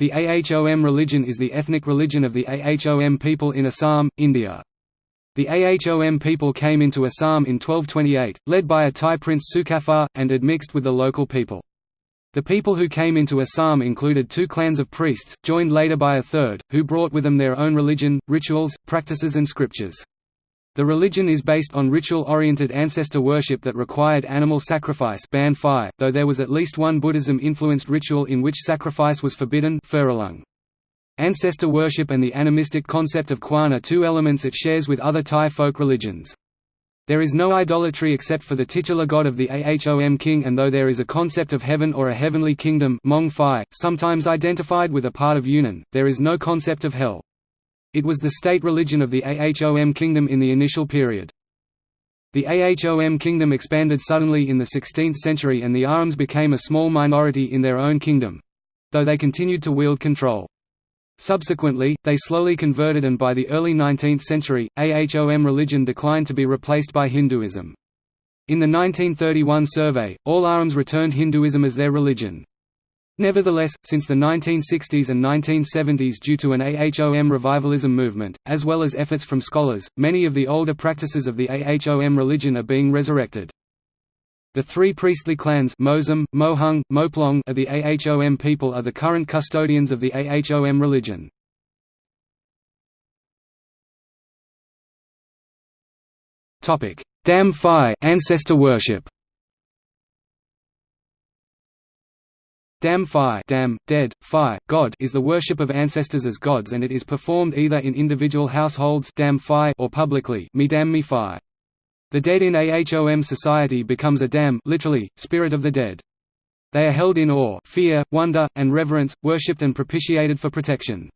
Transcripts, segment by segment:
The Ahom religion is the ethnic religion of the Ahom people in Assam, India. The Ahom people came into Assam in 1228, led by a Tai prince Sukapha, and admixed with the local people. The people who came into Assam included two clans of priests, joined later by a third, who brought with them their own religion, rituals, practices and scriptures. The religion is based on ritual-oriented ancestor worship that required animal sacrifice though there was at least one Buddhism-influenced ritual in which sacrifice was forbidden Ancestor worship and the animistic concept of Kwan are two elements it shares with other Tai folk religions. There is no idolatry except for the titular god of the Ahom king and though there is a concept of heaven or a heavenly kingdom sometimes identified with a part of Yunnan, there is no concept of hell. It was the state religion of the Ahom kingdom in the initial period. The Ahom kingdom expanded suddenly in the 16th century and the Ahoms became a small minority in their own kingdom—though they continued to wield control. Subsequently, they slowly converted and by the early 19th century, Ahom religion declined to be replaced by Hinduism. In the 1931 survey, all Ahoms returned Hinduism as their religion. Nevertheless, since the 1960s and 1970s due to an AHOM revivalism movement, as well as efforts from scholars, many of the older practices of the AHOM religion are being resurrected. The three priestly clans Mosam, Mohung, Moplong of the Ahom people are the current custodians of the Ahom religion. Dam Phi ancestor worship Dam Phi dam, dead, Phi, God is the worship of ancestors as gods and it is performed either in individual households or publicly. The dead in Ahom society becomes a dam literally, spirit of the dead. They are held in awe fear, wonder, and reverence, worshipped and propitiated for protection.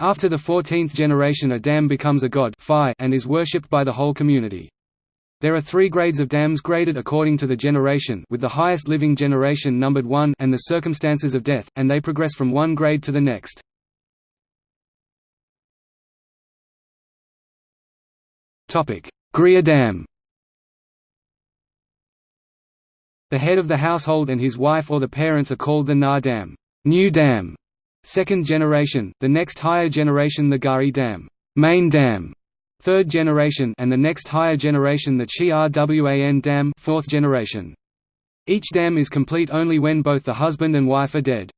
After the 14th generation a dam becomes a god and is worshipped by the whole community. There are three grades of dams graded according to the generation with the highest living generation numbered 1 and the circumstances of death, and they progress from one grade to the next. Griya Dam. The head of the household and his wife or the parents are called the Na Dam, new dam, second generation, the next higher generation the Gari Dam, main dam, third generation and the next higher generation the Chi Rwan dam fourth generation. Each dam is complete only when both the husband and wife are dead.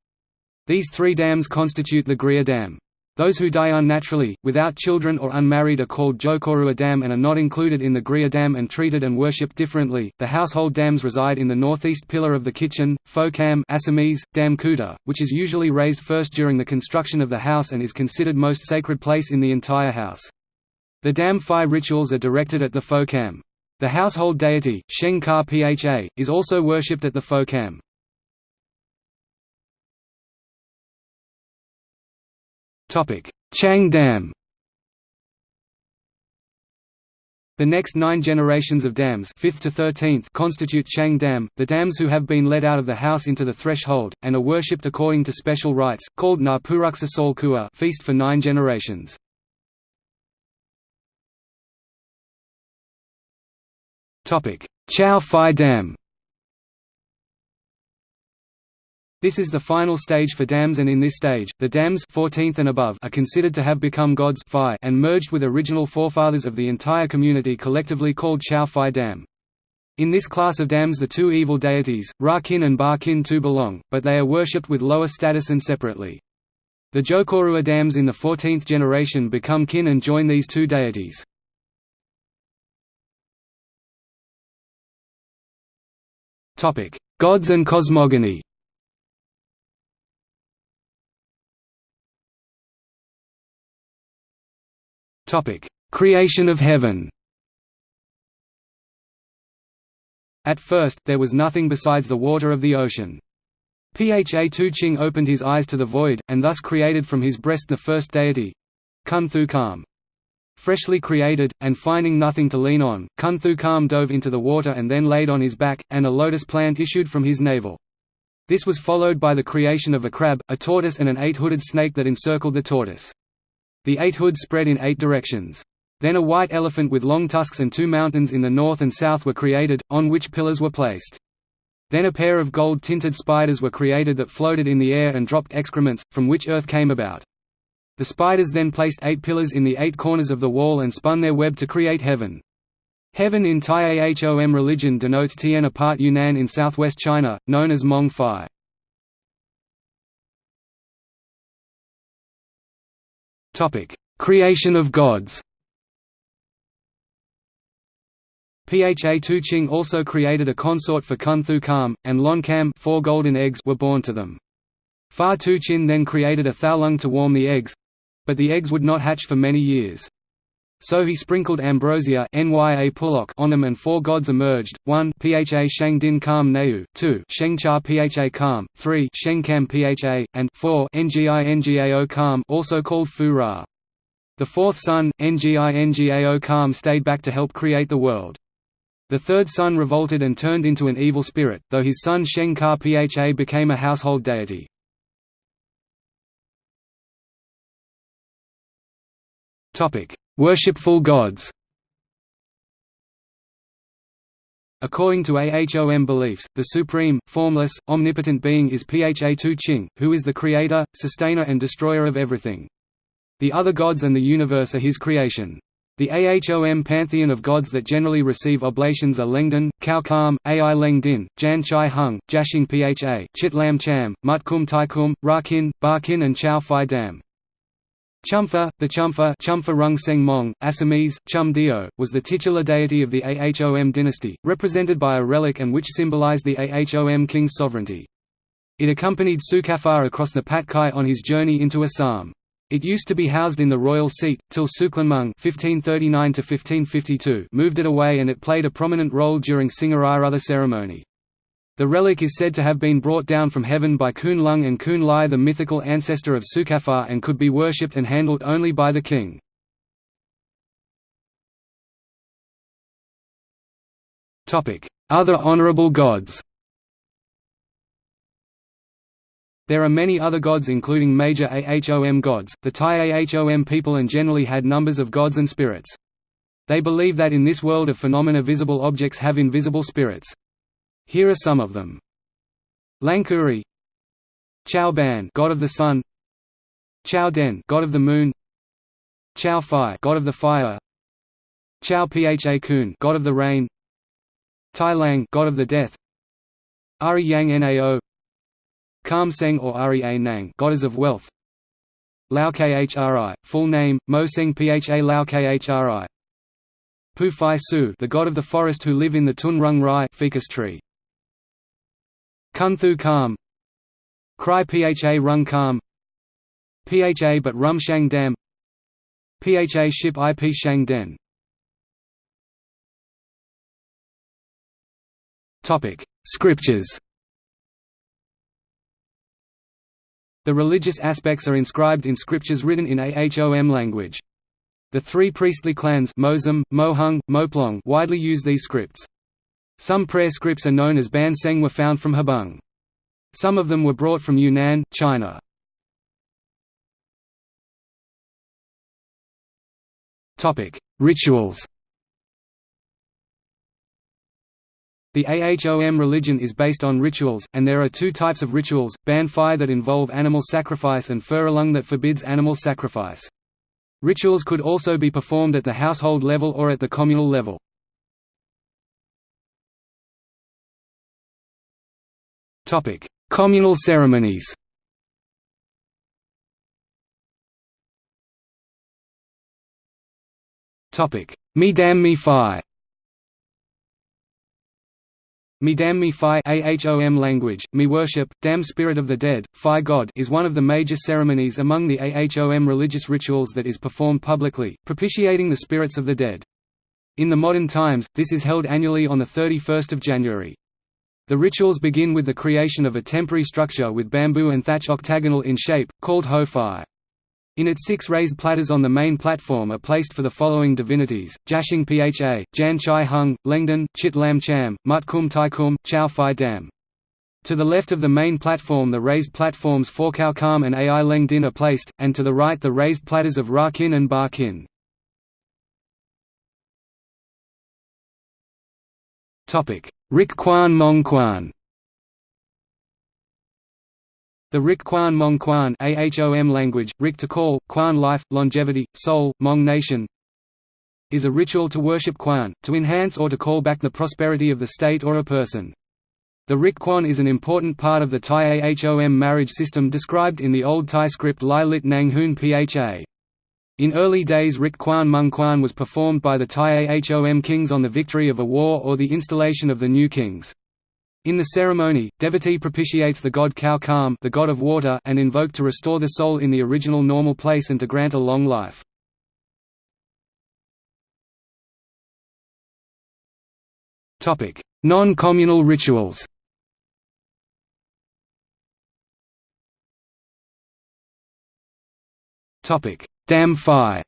These three dams constitute the Griya dam. Those who die unnaturally, without children or unmarried are called Jokorua dam and are not included in the Griya dam and treated and worshipped differently. The household dams reside in the northeast pillar of the kitchen, Fokam Assamese, Dam Kuta, which is usually raised first during the construction of the house and is considered most sacred place in the entire house. The Dam Phi rituals are directed at the Fokam. The household deity, Sheng Ka Pha, is also worshipped at the Fokam. Chang Dam The next nine generations of dams 5th to 13th constitute Chang Dam, the dams who have been led out of the house into the threshold, and are worshipped according to special rites, called Na Kua feast for nine generations. Chow Phi Dam This is the final stage for dams and in this stage, the dams 14th and above are considered to have become gods phi and merged with original forefathers of the entire community collectively called Chow Phi Dam. In this class of dams the two evil deities, Ra Kin and Ba Kin too belong, but they are worshipped with lower status and separately. The Jokorua dams in the 14th generation become kin and join these two deities. Topic: Gods and cosmogony. Topic: Creation of heaven. At first, there was nothing besides the water of the ocean. Pha Tu-ching opened his eyes to the void, and thus created from his breast the first deity Kun Thu Kam freshly created, and finding nothing to lean on, Kunthu Kam dove into the water and then laid on his back, and a lotus plant issued from his navel. This was followed by the creation of a crab, a tortoise and an eight-hooded snake that encircled the tortoise. The eight hoods spread in eight directions. Then a white elephant with long tusks and two mountains in the north and south were created, on which pillars were placed. Then a pair of gold-tinted spiders were created that floated in the air and dropped excrements, from which Earth came about. The spiders then placed eight pillars in the eight corners of the wall and spun their web to create heaven. Heaven in Tai Ahom religion denotes Tien apart Yunnan in southwest China, known as Mong Phai. Creation of gods Pha Tu-ching also created a consort for Kun Thu Kam, and Lon Kam four golden eggs were born to them. Pha Tu-ching then created a Thaolung to warm the eggs—but the eggs would not hatch for many years. So he sprinkled ambrosia Nya Pulok on them and four gods emerged, 1 Pha Shang Din Kam Neu, 2 Sheng Cha Pha Kam, 3 Sheng Kam Pha, and 4 Ngi Ngao Kam also called Fu Ra. The fourth son, Ngi Ngao Kam stayed back to help create the world. The third son revolted and turned into an evil spirit, though his son Sheng Ka Pha became a household deity. Worshipful gods According to Ahom beliefs, the supreme, formless, omnipotent being is Pha Tu Ching, who is the creator, sustainer and destroyer of everything. The other gods and the universe are his creation. The Ahom pantheon of gods that generally receive oblations are Lengden, Kao Kam, Ai Leng Din, Jan Chai Hung, Jashing Pha, Chit Lam Cham, Mutkum Taikum, Rakin, Barkin and Chow Phai Dam. Chumpha, the Chumpha, Chumpha Rung Seng Mong, Assamese, Chum Dio, was the titular deity of the Ahom dynasty, represented by a relic and which symbolized the Ahom king's sovereignty. It accompanied Sukapha across the Patkai on his journey into Assam. It used to be housed in the royal seat, till Suklanmung (1539–1552) moved it away, and it played a prominent role during Singarai ceremony. The relic is said to have been brought down from heaven by Kun Lung and Kun Lai, the mythical ancestor of Sukapha, and could be worshipped and handled only by the king. Other honorable gods There are many other gods including major Ahom gods. The Tai Ahom people and generally had numbers of gods and spirits. They believe that in this world of phenomena visible objects have invisible spirits. Here are some of them. Langkuri. Chao Ban god of the sun. Chao Den god of the moon. Chao Phi god of the fire. Chao Pha Kun god of the rain. Tai Lang god of the death. Ari Yang Nao. Kam Seng or Ari A Nang Goddess of Wealth. Lao Khri, full name, Mo Seng Pha Lao Khri Pu Phai Su the god of the forest who live in the Tun Rung Rai ficus tree. Kun Thu Kam Krai Pha Rung Kam Pha but Rum Shang Dam Pha Ship Ip Shang Den Scriptures The religious aspects are inscribed in scriptures written in Ahom language. The three priestly clans Mohung, Moplong widely use these scripts. Some prayer scripts are known as Ban Seng were found from Habung. Some of them were brought from Yunnan, China. Rituals The Ahom religion is based on rituals, and there are two types of rituals, Ban Phi that involve animal sacrifice and Furalung that forbids animal sacrifice. Rituals could also be performed at the household level or at the communal level. Communal ceremonies Mi Dam Mi Phi Mi Phi Ahom language, Mi worship, Dam spirit of the dead, Phi God is one of the major ceremonies among the Ahom religious rituals that is performed publicly, propitiating the spirits of the dead. In the modern times, this is held annually on 31 January. The rituals begin with the creation of a temporary structure with bamboo and thatch octagonal in shape, called Ho Phi. In it six raised platters on the main platform are placed for the following divinities, Jashing Pha, Jan Chai Hung, Lengden, Chit Lam Cham, Mut Kum Tai Kum, Chow Phai Dam. To the left of the main platform the raised platforms for Kao Kam and Ai Leng Din are placed, and to the right the raised platters of Ra Kin and Ba Kin. Rikquan Mongquan the Rikquan Mongquan AHOM language, Rik to call, Quan life, longevity, soul, Mong nation is a ritual to worship Quan, to enhance or to call back the prosperity of the state or a person. The Rikquan is an important part of the Tai AHOM marriage system described in the Old Tai script Lai Lit Nang Hoon Pha. In early days Rik Kwan Mung Kwan was performed by the Tai Ahom kings on the victory of a war or the installation of the new kings. In the ceremony, devotee propitiates the god Khao Kham the god of water and invoked to restore the soul in the original normal place and to grant a long life. Non-communal rituals Dam Phi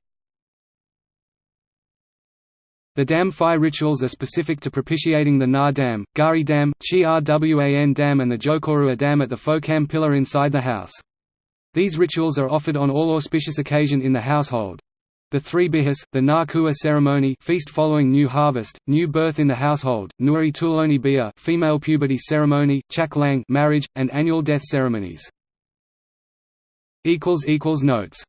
the Dam Phi rituals are specific to propitiating the Na Dam, Gari Dam, Chi Rwan Dam and the Jokorua Dam at the Pho Kam pillar inside the house. These rituals are offered on all auspicious occasion in the household. The three Bihus, the Na Kua ceremony feast following new harvest, new birth in the household, Nuri Tuloni Bia female puberty ceremony, Chak Lang marriage, and annual death ceremonies. Notes